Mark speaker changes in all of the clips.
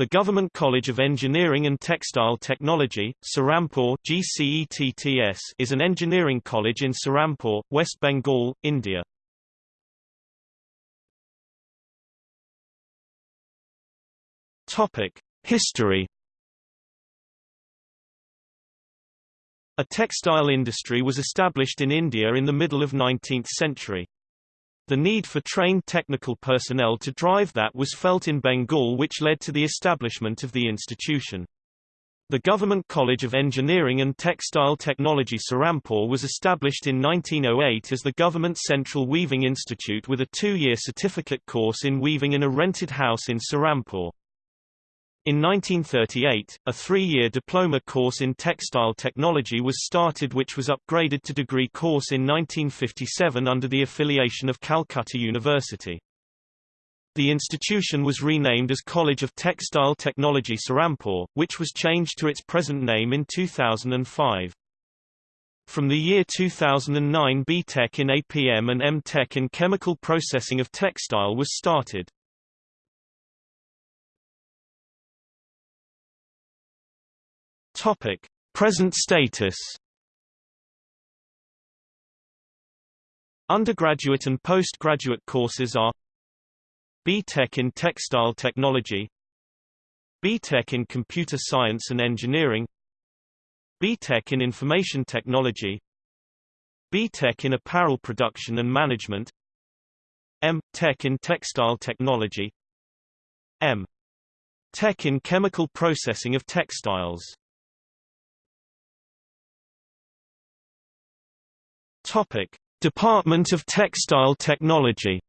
Speaker 1: The Government College of Engineering and Textile Technology, Serampore is an engineering college in Serampore, West Bengal, India. Topic: History. A textile industry was established in India in the middle of 19th century. The need for trained technical personnel to drive that was felt in Bengal which led to the establishment of the institution. The Government College of Engineering and Textile Technology Serampore was established in 1908 as the Government Central Weaving Institute with a two-year certificate course in weaving in a rented house in Serampore. In 1938, a three-year diploma course in textile technology was started which was upgraded to degree course in 1957 under the affiliation of Calcutta University. The institution was renamed as College of Textile Technology Serampore, which was changed to its present name in 2005. From the year 2009 B.Tech in APM and M.Tech in Chemical Processing of Textile was started. Topic: Present status. Undergraduate and postgraduate courses are B.Tech in Textile Technology B.Tech in Computer Science and Engineering B.Tech in Information Technology B.Tech in Apparel Production and Management M. Tech in Textile Technology M. Tech in Chemical Processing of Textiles Topic: Department of Textile Technology.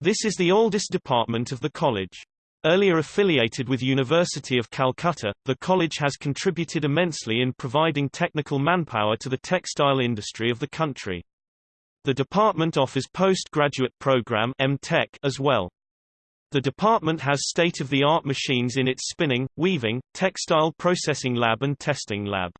Speaker 1: This is the oldest department of the college. Earlier affiliated with University of Calcutta, the college has contributed immensely in providing technical manpower to the textile industry of the country. The department offers postgraduate program M.Tech as well. The department has state-of-the-art machines in its spinning, weaving, textile processing lab and testing lab.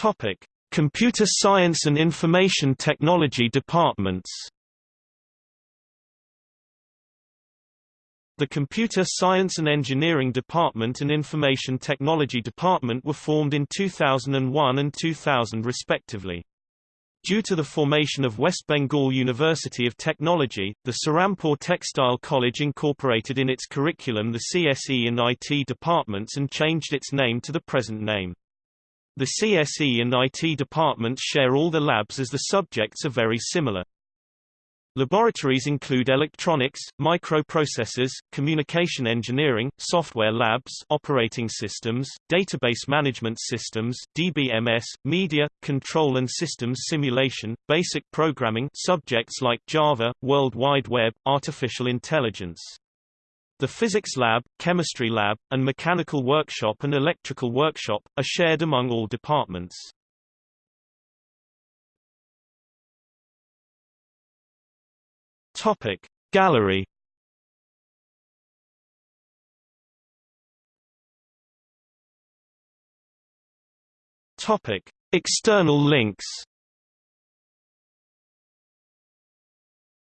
Speaker 1: Topic: Computer Science and Information Technology departments. The Computer Science and Engineering Department and Information Technology Department were formed in 2001 and 2000 respectively. Due to the formation of West Bengal University of Technology, the Serampore Textile College incorporated in its curriculum the CSE and IT departments and changed its name to the present name. The CSE and IT departments share all the labs as the subjects are very similar. Laboratories include electronics, microprocessors, communication engineering, software labs, operating systems, database management systems, DBMS, media, control and systems simulation, basic programming subjects like Java, World Wide Web, artificial intelligence. The physics lab, chemistry lab, and mechanical workshop and electrical workshop, are shared among all departments. Topic. Gallery Topic. External links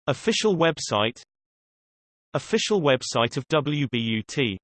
Speaker 1: Official website Official website of WBUT